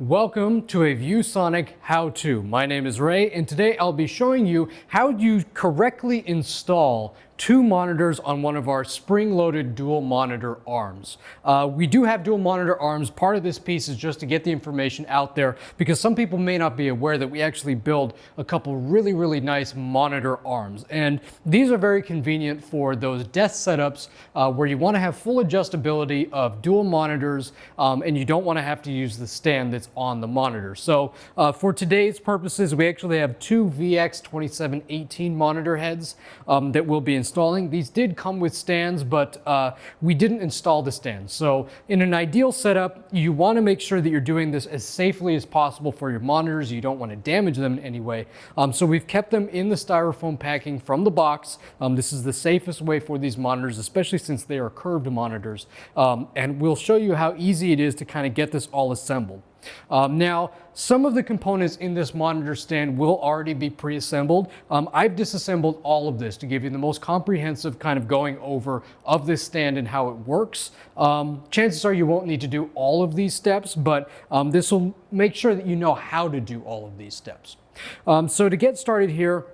Welcome to a ViewSonic how-to. My name is Ray and today I'll be showing you how you correctly install two monitors on one of our spring-loaded dual monitor arms. Uh, we do have dual monitor arms. Part of this piece is just to get the information out there because some people may not be aware that we actually build a couple really, really nice monitor arms. And these are very convenient for those desk setups uh, where you want to have full adjustability of dual monitors um, and you don't want to have to use the stand that's on the monitor. So uh, for today's purposes, we actually have two VX2718 monitor heads um, that will be installing. These did come with stands, but uh, we didn't install the stands. So in an ideal setup, you want to make sure that you're doing this as safely as possible for your monitors. You don't want to damage them in any way. Um, so we've kept them in the styrofoam packing from the box. Um, this is the safest way for these monitors, especially since they are curved monitors. Um, and we'll show you how easy it is to kind of get this all assembled. Um, now, some of the components in this monitor stand will already be pre-assembled. Um, I've disassembled all of this to give you the most comprehensive kind of going over of this stand and how it works. Um, chances are you won't need to do all of these steps, but um, this will make sure that you know how to do all of these steps. Um, so to get started here,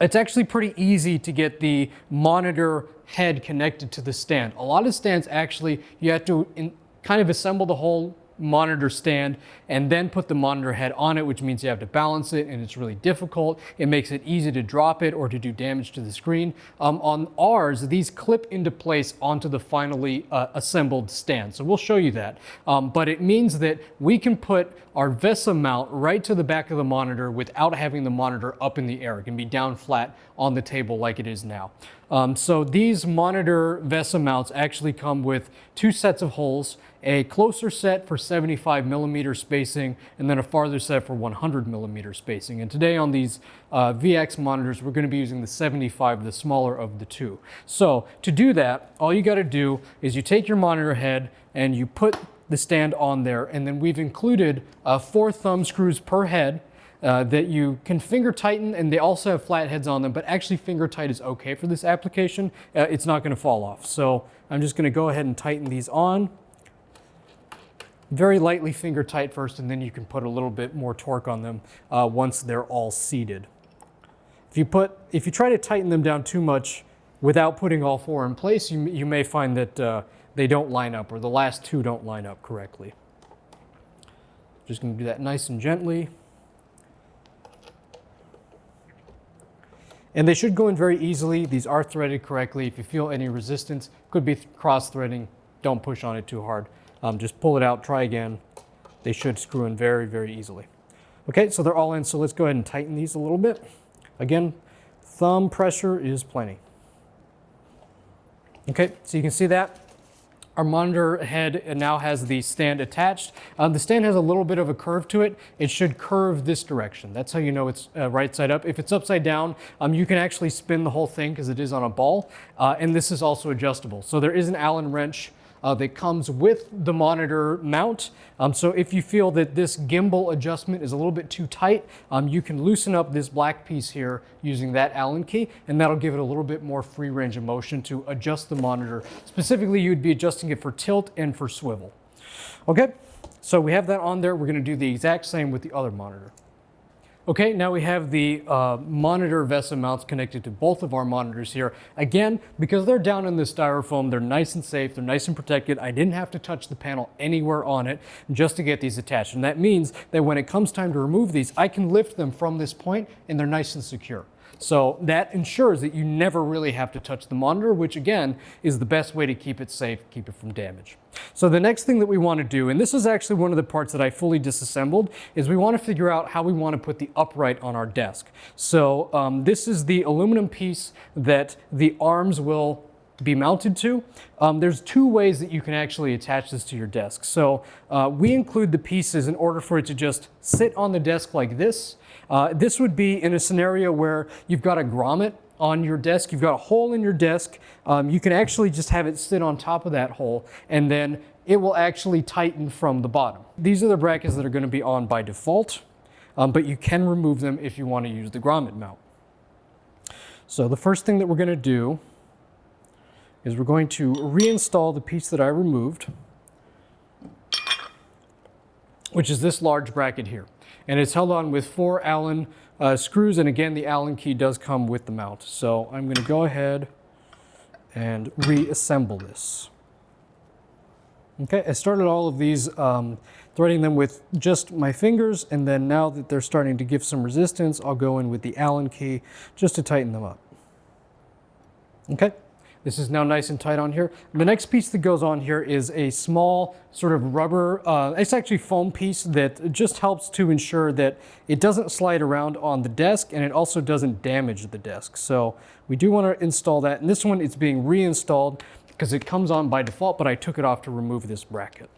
it's actually pretty easy to get the monitor head connected to the stand. A lot of stands actually, you have to in, kind of assemble the whole monitor stand and then put the monitor head on it, which means you have to balance it and it's really difficult. It makes it easy to drop it or to do damage to the screen. Um, on ours, these clip into place onto the finally uh, assembled stand. So we'll show you that. Um, but it means that we can put our VESA mount right to the back of the monitor without having the monitor up in the air. It can be down flat on the table like it is now. Um, so these monitor VESA mounts actually come with two sets of holes, a closer set for 75 millimeter spacing, and then a farther set for 100 millimeter spacing. And today on these uh, VX monitors, we're gonna be using the 75, the smaller of the two. So to do that, all you gotta do is you take your monitor head and you put the stand on there, and then we've included uh, four thumb screws per head, uh, that you can finger tighten and they also have flat heads on them, but actually finger tight is okay for this application. Uh, it's not gonna fall off. So I'm just gonna go ahead and tighten these on. Very lightly finger tight first and then you can put a little bit more torque on them uh, once they're all seated. If you, put, if you try to tighten them down too much without putting all four in place, you, you may find that uh, they don't line up or the last two don't line up correctly. Just gonna do that nice and gently. And they should go in very easily. These are threaded correctly. If you feel any resistance, could be cross-threading. Don't push on it too hard. Um, just pull it out, try again. They should screw in very, very easily. Okay, so they're all in, so let's go ahead and tighten these a little bit. Again, thumb pressure is plenty. Okay, so you can see that. Our monitor head now has the stand attached. Uh, the stand has a little bit of a curve to it. It should curve this direction. That's how you know it's uh, right side up. If it's upside down, um, you can actually spin the whole thing because it is on a ball. Uh, and this is also adjustable. So there is an Allen wrench uh, that comes with the monitor mount. Um, so if you feel that this gimbal adjustment is a little bit too tight, um, you can loosen up this black piece here using that Allen key, and that'll give it a little bit more free range of motion to adjust the monitor. Specifically, you'd be adjusting it for tilt and for swivel. Okay, so we have that on there. We're gonna do the exact same with the other monitor. Okay, now we have the uh, monitor VESA mounts connected to both of our monitors here. Again, because they're down in the styrofoam, they're nice and safe, they're nice and protected. I didn't have to touch the panel anywhere on it just to get these attached. And that means that when it comes time to remove these, I can lift them from this point and they're nice and secure. So that ensures that you never really have to touch the monitor, which again is the best way to keep it safe, keep it from damage. So the next thing that we want to do, and this is actually one of the parts that I fully disassembled, is we want to figure out how we want to put the upright on our desk. So um, this is the aluminum piece that the arms will be mounted to. Um, there's two ways that you can actually attach this to your desk. So uh, we include the pieces in order for it to just sit on the desk like this. Uh, this would be in a scenario where you've got a grommet on your desk, you've got a hole in your desk, um, you can actually just have it sit on top of that hole and then it will actually tighten from the bottom. These are the brackets that are gonna be on by default, um, but you can remove them if you wanna use the grommet mount. So the first thing that we're gonna do is we're going to reinstall the piece that I removed which is this large bracket here. And it's held on with four Allen uh, screws. And again, the Allen key does come with the mount. So I'm gonna go ahead and reassemble this. Okay, I started all of these um, threading them with just my fingers, and then now that they're starting to give some resistance, I'll go in with the Allen key just to tighten them up. Okay, this is now nice and tight on here. The next piece that goes on here is a small sort of rubber, uh, it's actually foam piece that just helps to ensure that it doesn't slide around on the desk and it also doesn't damage the desk. So we do want to install that. And this one, it's being reinstalled because it comes on by default, but I took it off to remove this bracket.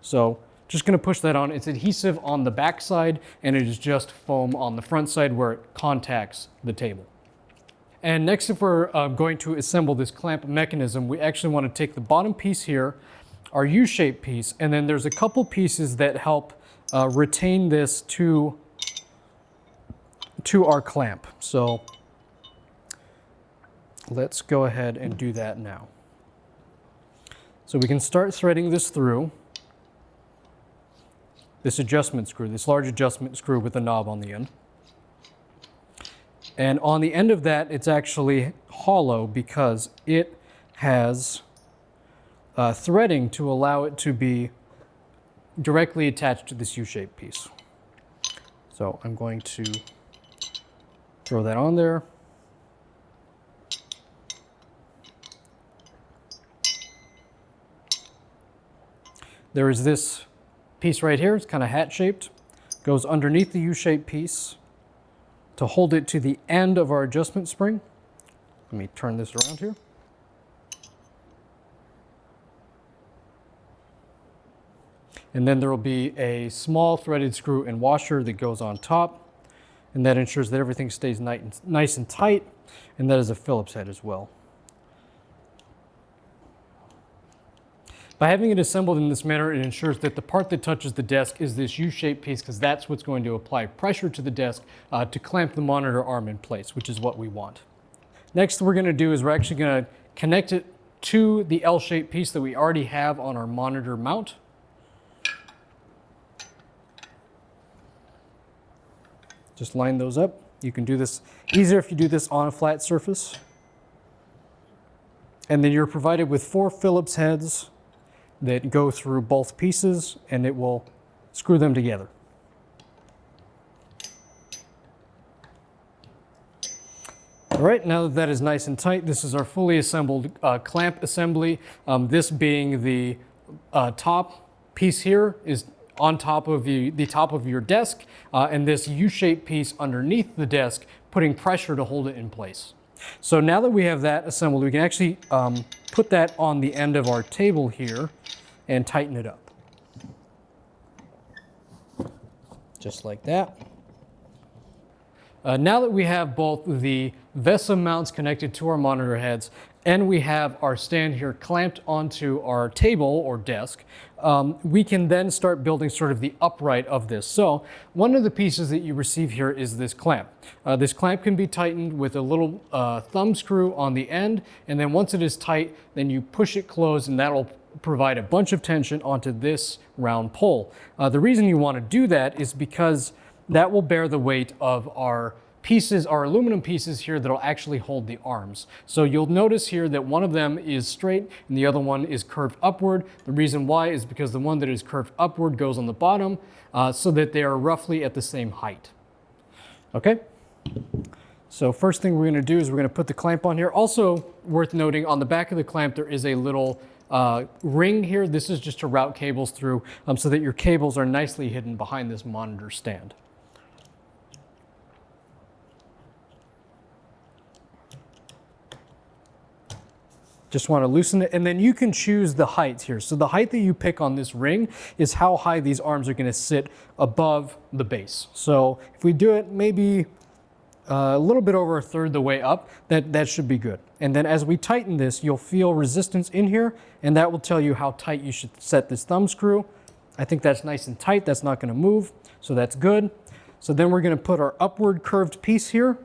So just gonna push that on. It's adhesive on the back side and it is just foam on the front side where it contacts the table. And next, if we're uh, going to assemble this clamp mechanism, we actually wanna take the bottom piece here, our U-shaped piece, and then there's a couple pieces that help uh, retain this to, to our clamp. So let's go ahead and do that now. So we can start threading this through this adjustment screw, this large adjustment screw with a knob on the end. And on the end of that, it's actually hollow because it has uh, threading to allow it to be directly attached to this U-shaped piece. So I'm going to throw that on there. There is this piece right here. It's kind of hat shaped. Goes underneath the U-shaped piece to hold it to the end of our adjustment spring. Let me turn this around here. And then there will be a small threaded screw and washer that goes on top. And that ensures that everything stays nice and tight. And that is a Phillips head as well. By having it assembled in this manner, it ensures that the part that touches the desk is this U-shaped piece because that's what's going to apply pressure to the desk uh, to clamp the monitor arm in place, which is what we want. Next, we're going to do is we're actually going to connect it to the L-shaped piece that we already have on our monitor mount. Just line those up. You can do this easier if you do this on a flat surface. And then you're provided with four Phillips heads that go through both pieces and it will screw them together. All right, now that that is nice and tight, this is our fully assembled uh, clamp assembly. Um, this being the uh, top piece here is on top of you, the top of your desk, uh, and this U-shaped piece underneath the desk, putting pressure to hold it in place. So now that we have that assembled, we can actually um, put that on the end of our table here and tighten it up. Just like that. Uh, now that we have both the VESA mounts connected to our monitor heads and we have our stand here clamped onto our table or desk, um, we can then start building sort of the upright of this. So one of the pieces that you receive here is this clamp. Uh, this clamp can be tightened with a little uh, thumb screw on the end, and then once it is tight, then you push it closed and that'll provide a bunch of tension onto this round pole. Uh, the reason you want to do that is because that will bear the weight of our pieces, our aluminum pieces here that'll actually hold the arms. So you'll notice here that one of them is straight and the other one is curved upward. The reason why is because the one that is curved upward goes on the bottom uh, so that they are roughly at the same height. Okay? So first thing we're gonna do is we're gonna put the clamp on here. Also worth noting on the back of the clamp there is a little uh, ring here. This is just to route cables through um, so that your cables are nicely hidden behind this monitor stand. Just want to loosen it. And then you can choose the height here. So the height that you pick on this ring is how high these arms are going to sit above the base. So if we do it maybe uh, a little bit over a third the way up, that, that should be good. And then as we tighten this, you'll feel resistance in here, and that will tell you how tight you should set this thumb screw. I think that's nice and tight. That's not going to move, so that's good. So then we're going to put our upward curved piece here.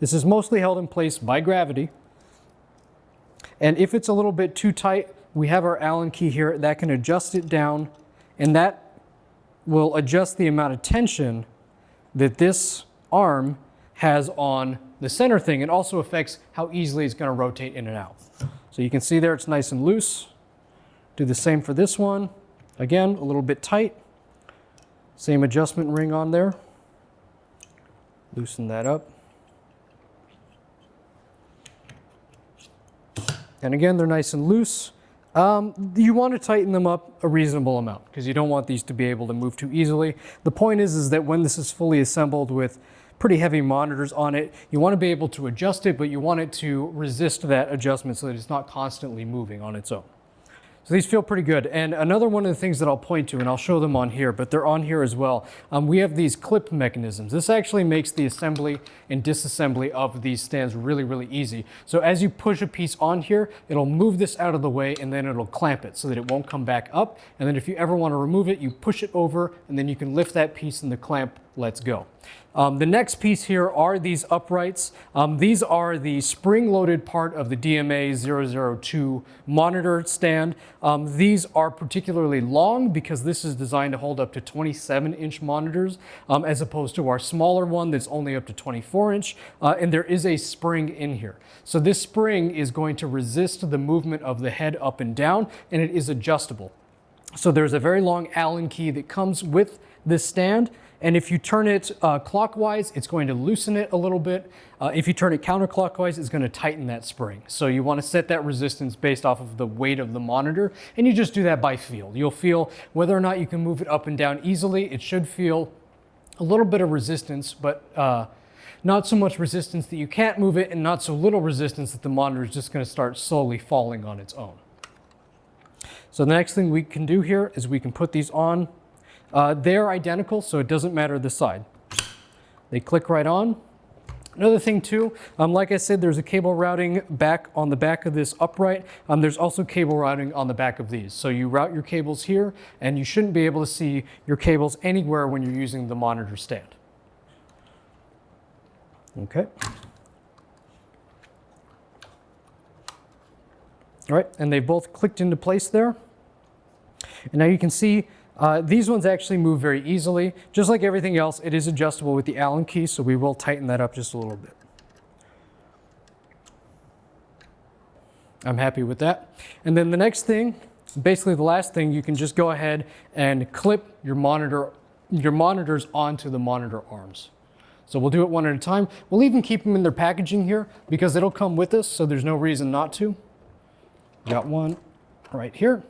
This is mostly held in place by gravity. And if it's a little bit too tight, we have our Allen key here that can adjust it down and that will adjust the amount of tension that this arm has on the center thing. It also affects how easily it's going to rotate in and out. So you can see there it's nice and loose. Do the same for this one. Again, a little bit tight. Same adjustment ring on there. Loosen that up. And again, they're nice and loose. Um, you want to tighten them up a reasonable amount because you don't want these to be able to move too easily. The point is, is that when this is fully assembled with pretty heavy monitors on it, you want to be able to adjust it, but you want it to resist that adjustment so that it's not constantly moving on its own. So these feel pretty good. And another one of the things that I'll point to, and I'll show them on here, but they're on here as well, um, we have these clip mechanisms. This actually makes the assembly and disassembly of these stands really, really easy. So as you push a piece on here, it'll move this out of the way and then it'll clamp it so that it won't come back up. And then if you ever want to remove it, you push it over and then you can lift that piece and the clamp lets go. Um, the next piece here are these uprights. Um, these are the spring-loaded part of the DMA 002 monitor stand. Um, these are particularly long because this is designed to hold up to 27-inch monitors um, as opposed to our smaller one that's only up to 24-inch. Uh, and there is a spring in here. So this spring is going to resist the movement of the head up and down, and it is adjustable. So there's a very long Allen key that comes with this stand. And if you turn it uh, clockwise, it's going to loosen it a little bit. Uh, if you turn it counterclockwise, it's going to tighten that spring. So you want to set that resistance based off of the weight of the monitor. And you just do that by feel. You'll feel whether or not you can move it up and down easily. It should feel a little bit of resistance, but uh, not so much resistance that you can't move it and not so little resistance that the monitor is just going to start slowly falling on its own. So the next thing we can do here is we can put these on uh, they're identical, so it doesn't matter the side. They click right on. Another thing too, um, like I said, there's a cable routing back on the back of this upright. Um, there's also cable routing on the back of these. So you route your cables here and you shouldn't be able to see your cables anywhere when you're using the monitor stand. Okay. All right, and they both clicked into place there. And now you can see uh, these ones actually move very easily. Just like everything else, it is adjustable with the Allen key, so we will tighten that up just a little bit. I'm happy with that. And then the next thing, basically the last thing, you can just go ahead and clip your monitor, your monitors onto the monitor arms. So we'll do it one at a time. We'll even keep them in their packaging here because it'll come with us, so there's no reason not to. Got one right here.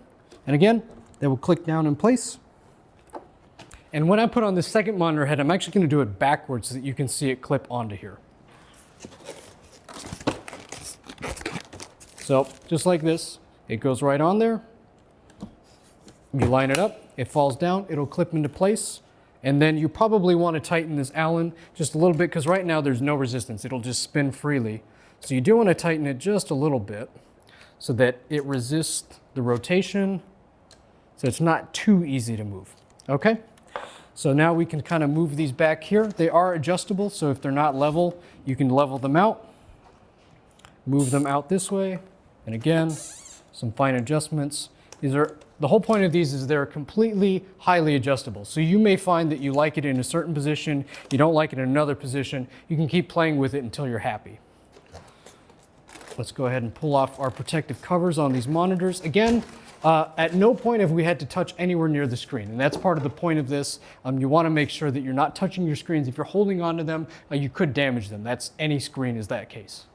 And again, they will click down in place. And when I put on the second monitor head, I'm actually going to do it backwards so that you can see it clip onto here. So just like this, it goes right on there. You line it up, it falls down, it'll clip into place. And then you probably want to tighten this Allen just a little bit because right now there's no resistance. It'll just spin freely. So you do want to tighten it just a little bit so that it resists the rotation so it's not too easy to move, okay? So now we can kind of move these back here. They are adjustable, so if they're not level, you can level them out, move them out this way, and again, some fine adjustments. These are, the whole point of these is they're completely highly adjustable. So you may find that you like it in a certain position, you don't like it in another position. You can keep playing with it until you're happy. Let's go ahead and pull off our protective covers on these monitors. Again, uh, at no point have we had to touch anywhere near the screen, and that's part of the point of this. Um, you want to make sure that you're not touching your screens. If you're holding onto them, uh, you could damage them. That's any screen is that case.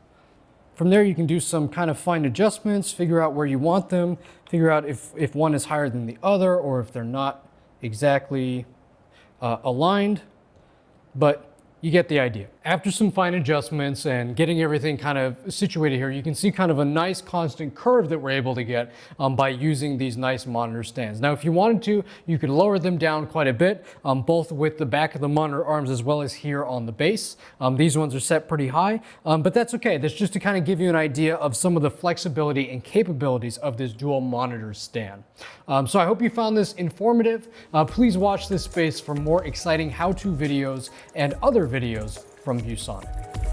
From there, you can do some kind of fine adjustments, figure out where you want them, figure out if, if one is higher than the other or if they're not exactly uh, aligned. But you get the idea. After some fine adjustments and getting everything kind of situated here, you can see kind of a nice constant curve that we're able to get um, by using these nice monitor stands. Now, if you wanted to, you could lower them down quite a bit, um, both with the back of the monitor arms as well as here on the base. Um, these ones are set pretty high, um, but that's okay. That's just to kind of give you an idea of some of the flexibility and capabilities of this dual monitor stand. Um, so I hope you found this informative. Uh, please watch this space for more exciting how-to videos and other videos from ViewSonic.